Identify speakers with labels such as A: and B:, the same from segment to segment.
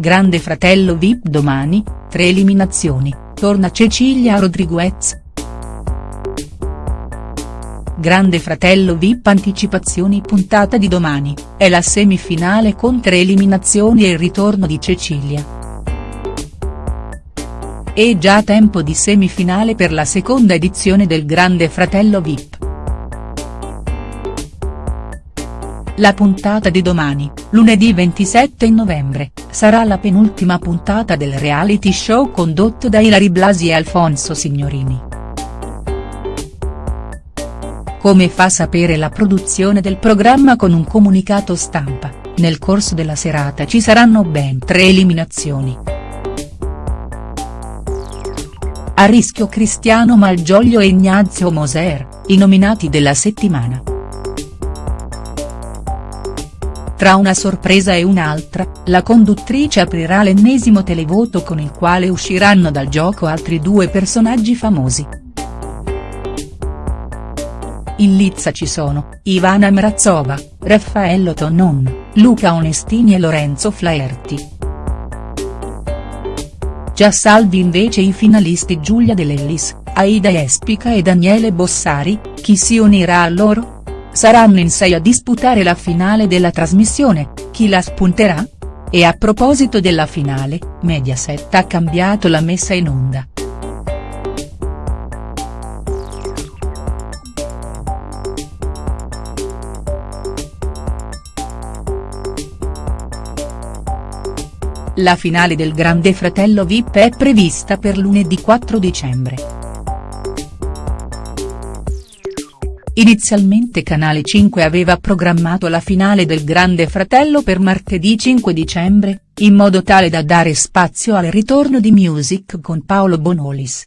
A: Grande fratello Vip domani, tre eliminazioni, torna Cecilia Rodriguez. Grande fratello Vip anticipazioni puntata di domani, è la semifinale con tre eliminazioni e il ritorno di Cecilia. È già tempo di semifinale per la seconda edizione del Grande Fratello Vip. La puntata di domani, lunedì 27 novembre, sarà la penultima puntata del reality show condotto da Ilari Blasi e Alfonso Signorini. Come fa sapere la produzione del programma con un comunicato stampa, nel corso della serata ci saranno ben tre eliminazioni. A rischio Cristiano Malgioglio e Ignazio Moser, i nominati della settimana. Tra una sorpresa e un'altra, la conduttrice aprirà l'ennesimo televoto con il quale usciranno dal gioco altri due personaggi famosi. In lizza ci sono, Ivana Mrazova, Raffaello Tonon, Luca Onestini e Lorenzo Flaherty. Già salvi invece i finalisti Giulia De Lellis, Aida Espica e Daniele Bossari, chi si unirà a loro?. Saranno in sei a disputare la finale della trasmissione, chi la spunterà?. E a proposito della finale, Mediaset ha cambiato la messa in onda. La finale del Grande Fratello Vip è prevista per lunedì 4 dicembre. Inizialmente Canale 5 aveva programmato la finale del Grande Fratello per martedì 5 dicembre, in modo tale da dare spazio al ritorno di Music con Paolo Bonolis.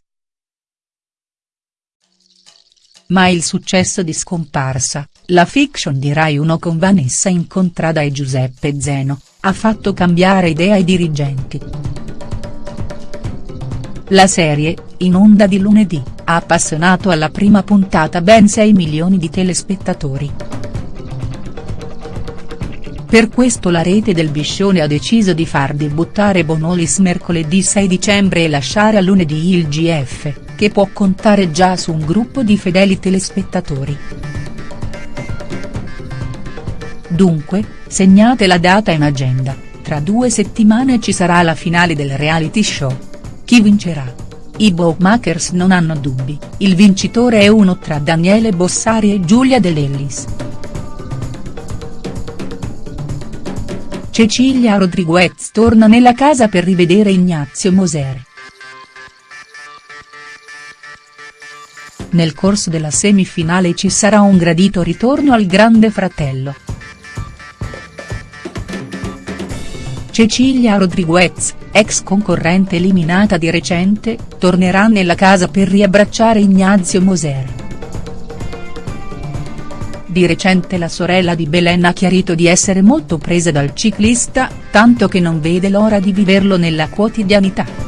A: Ma il successo di Scomparsa, la fiction di Rai 1 con Vanessa Incontrada e Giuseppe Zeno, ha fatto cambiare idea ai dirigenti. La serie, in onda di lunedì, ha appassionato alla prima puntata ben 6 milioni di telespettatori. Per questo la rete del Biscione ha deciso di far debuttare Bonolis mercoledì 6 dicembre e lasciare a lunedì il GF, che può contare già su un gruppo di fedeli telespettatori. Dunque, segnate la data in agenda, tra due settimane ci sarà la finale del reality show. Chi vincerà?. I bookmakers non hanno dubbi, il vincitore è uno tra Daniele Bossari e Giulia De Lellis. Cecilia Rodriguez torna nella casa per rivedere Ignazio Moser. Nel corso della semifinale ci sarà un gradito ritorno al Grande Fratello. Cecilia Rodriguez, ex concorrente eliminata di recente, tornerà nella casa per riabbracciare Ignazio Moser. Di recente la sorella di Belen ha chiarito di essere molto presa dal ciclista, tanto che non vede l'ora di viverlo nella quotidianità.